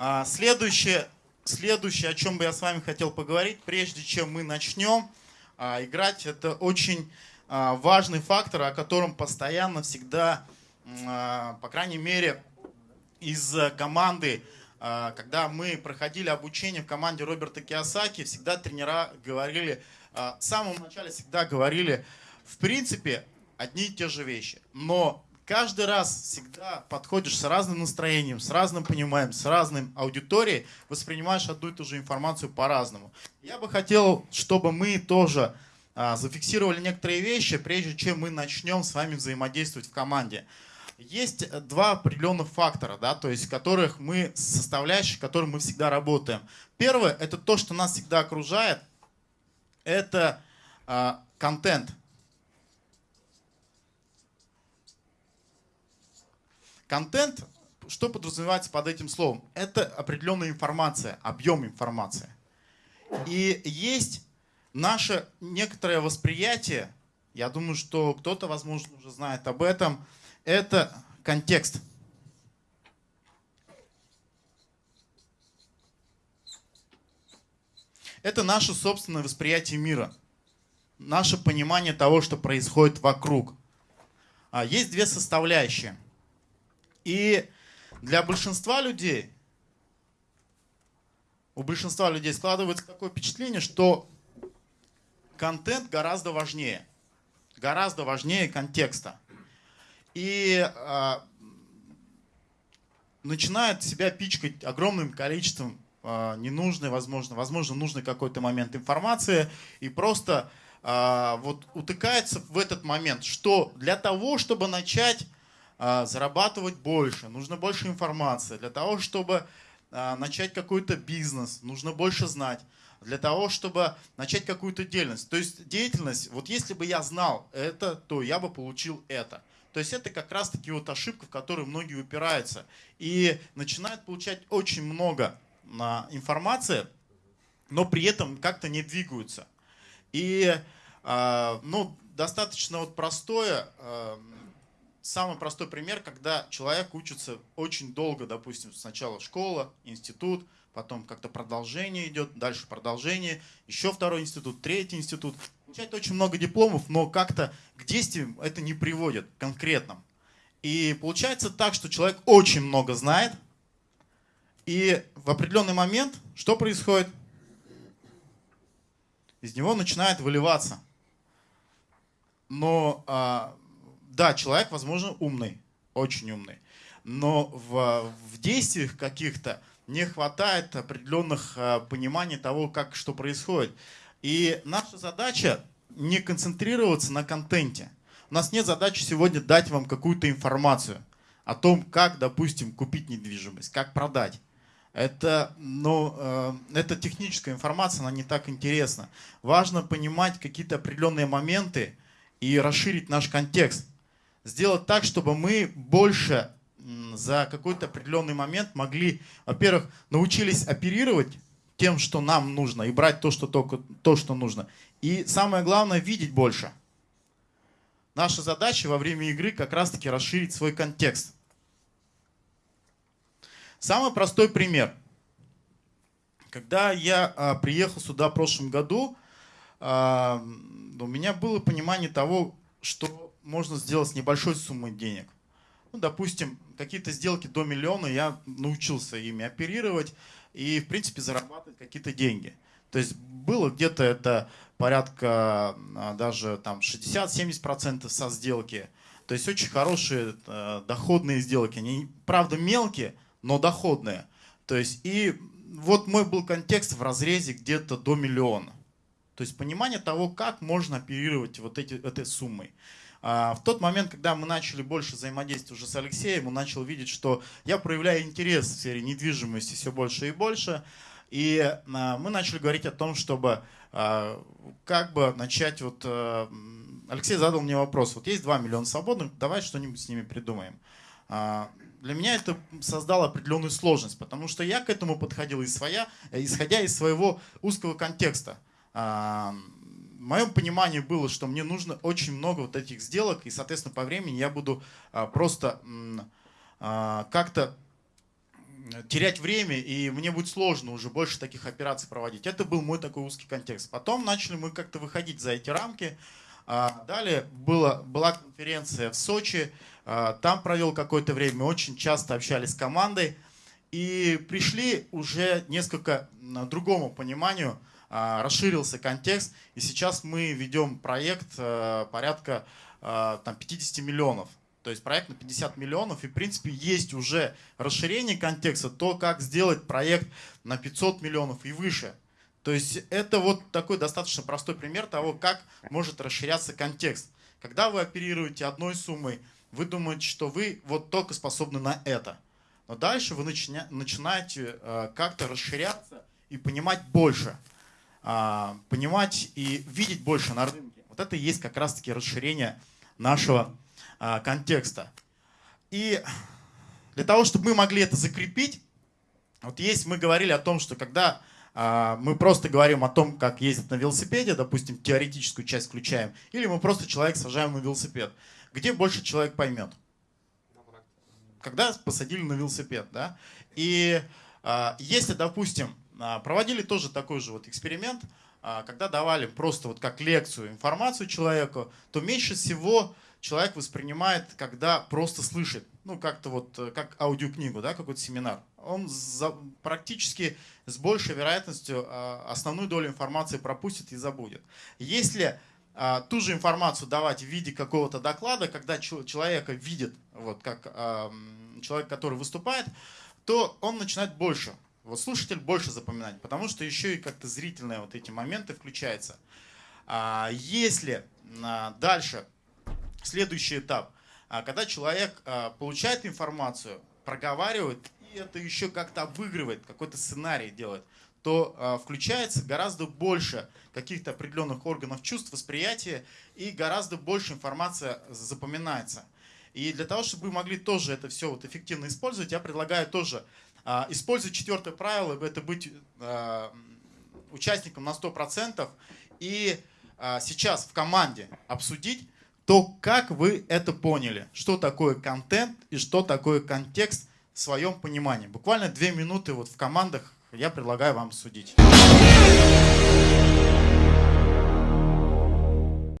А, следующее, следующее, о чем бы я с вами хотел поговорить, прежде чем мы начнем а, играть, это очень а, важный фактор, о котором постоянно всегда, по крайней мере, из команды, когда мы проходили обучение в команде Роберта Киосаки, всегда тренера говорили, в самом начале всегда говорили, в принципе, одни и те же вещи. Но каждый раз всегда подходишь с разным настроением, с разным пониманием, с разным аудиторией, воспринимаешь одну и ту же информацию по-разному. Я бы хотел, чтобы мы тоже а, зафиксировали некоторые вещи, прежде чем мы начнем с вами взаимодействовать в команде. Есть два определенных фактора, да, то есть которых мы, составляющих, которым мы всегда работаем. Первое – это то, что нас всегда окружает, это а, контент. Контент, что подразумевается под этим словом? Это определенная информация, объем информации. И есть наше некоторое восприятие, я думаю, что кто-то, возможно, уже знает об этом, это контекст. Это наше собственное восприятие мира, наше понимание того, что происходит вокруг. А, есть две составляющие – и для большинства людей, у большинства людей складывается такое впечатление, что контент гораздо важнее. Гораздо важнее контекста. И э, начинает себя пичкать огромным количеством э, ненужной, возможно, возможно, нужный какой-то момент информации. И просто э, вот утыкается в этот момент, что для того, чтобы начать зарабатывать больше, нужно больше информации. Для того, чтобы а, начать какой-то бизнес, нужно больше знать. Для того, чтобы начать какую-то деятельность. То есть деятельность, вот если бы я знал это, то я бы получил это. То есть это как раз таки вот ошибка, в которую многие упираются. И начинают получать очень много а, информации, но при этом как-то не двигаются. И ну, достаточно вот простое, самый простой пример, когда человек учится очень долго, допустим, сначала школа, институт, потом как-то продолжение идет, дальше продолжение, еще второй институт, третий институт. Получает очень много дипломов, но как-то к действиям это не приводит конкретным. И получается так, что человек очень много знает, и в определенный момент что происходит? Из него начинает выливаться. Но а, да, человек, возможно, умный, очень умный, но в, в действиях каких-то не хватает определенных э, пониманий того, как что происходит. И наша задача не концентрироваться на контенте. У нас нет задачи сегодня дать вам какую-то информацию о том, как, допустим, купить недвижимость, как продать. Это, ну, э, это техническая информация, она не так интересна. Важно понимать какие-то определенные моменты и расширить наш контекст сделать так, чтобы мы больше за какой-то определенный момент могли, во-первых, научились оперировать тем, что нам нужно, и брать то, что, только, то, что нужно. И самое главное, видеть больше. Наша задача во время игры как раз-таки расширить свой контекст. Самый простой пример. Когда я а, приехал сюда в прошлом году, а, у меня было понимание того, что можно сделать с небольшой суммой денег. Ну, допустим, какие-то сделки до миллиона я научился ими оперировать и, в принципе, зарабатывать какие-то деньги. То есть было где-то это порядка а, даже там 60-70% со сделки. То есть очень хорошие э, доходные сделки. Они, правда, мелкие, но доходные. То есть и вот мой был контекст в разрезе где-то до миллиона. То есть понимание того, как можно оперировать вот эти, этой суммой. А, в тот момент, когда мы начали больше взаимодействовать уже с Алексеем, он начал видеть, что я проявляю интерес в сфере недвижимости все больше и больше. И а, мы начали говорить о том, чтобы а, как бы начать вот... Алексей задал мне вопрос, вот есть 2 миллиона свободных, давай что-нибудь с ними придумаем. Для меня это создало определенную сложность, потому что я к этому подходил из своя, исходя из своего узкого контекста моем понимании было, что мне нужно очень много вот этих сделок, и, соответственно, по времени я буду а, просто а, как-то терять время, и мне будет сложно уже больше таких операций проводить. Это был мой такой узкий контекст. Потом начали мы как-то выходить за эти рамки. А, далее была, была конференция в Сочи, там провел какое-то время, очень часто общались с командой. И пришли уже несколько другому пониманию, расширился контекст. И сейчас мы ведем проект порядка там, 50 миллионов. То есть проект на 50 миллионов, и в принципе есть уже расширение контекста, то, как сделать проект на 500 миллионов и выше. То есть это вот такой достаточно простой пример того, как может расширяться контекст. Когда вы оперируете одной суммой, вы думаете, что вы вот только способны на это. Но дальше вы начинаете э, как-то расширяться и понимать больше. Э, понимать и видеть больше на рынке. Вот это и есть как раз-таки расширение нашего а, контекста. И для того, чтобы мы могли это закрепить, вот есть, мы говорили о том, что когда а, мы просто говорим о том, как ездить на велосипеде, допустим, теоретическую часть включаем, или мы просто человек сажаем на велосипед, где больше человек поймет? Когда посадили на велосипед, да? И а, если, допустим, проводили тоже такой же вот эксперимент, когда давали просто вот как лекцию информацию человеку, то меньше всего человек воспринимает, когда просто слышит, ну как-то вот, э, как аудиокнигу, да, какой-то семинар. Он за, практически с большей вероятностью э, основную долю информации пропустит и забудет. Если ту же информацию давать в виде какого-то доклада, когда человека видит, вот как человек, который выступает, то он начинает больше вот слушатель больше запоминать, потому что еще и как-то зрительные вот эти моменты включаются. А если дальше следующий этап. А, когда человек а, получает информацию, проговаривает, и это еще как-то обыгрывает, какой-то сценарий делает, то а, включается гораздо больше каких-то определенных органов чувств, восприятия, и гораздо больше информация запоминается. И для того, чтобы вы могли тоже это все вот эффективно использовать, я предлагаю тоже использовать четвертое правило, это быть участником на 100%, и сейчас в команде обсудить, то как вы это поняли? Что такое контент и что такое контекст в своем понимании? Буквально две минуты вот в командах я предлагаю вам судить.